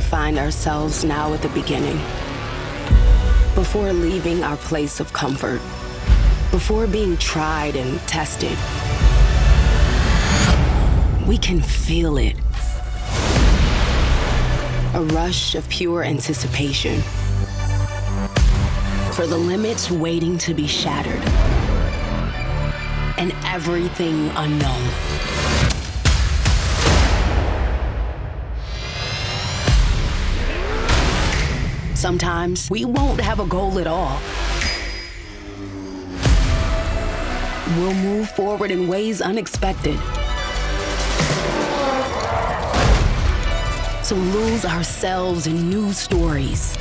find ourselves now at the beginning. Before leaving our place of comfort. Before being tried and tested. We can feel it. A rush of pure anticipation. For the limits waiting to be shattered. And everything unknown. Sometimes we won't have a goal at all. We'll move forward in ways unexpected. To lose ourselves in new stories.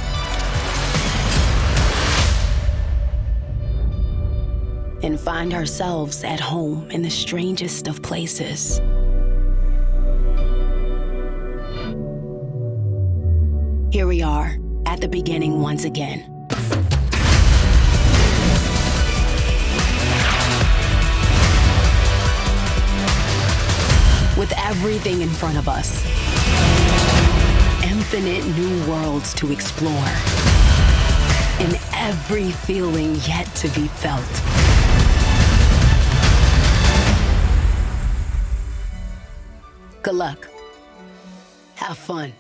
And find ourselves at home in the strangest of places. Here we are at the beginning once again. With everything in front of us. Infinite new worlds to explore. And every feeling yet to be felt. Good luck. Have fun.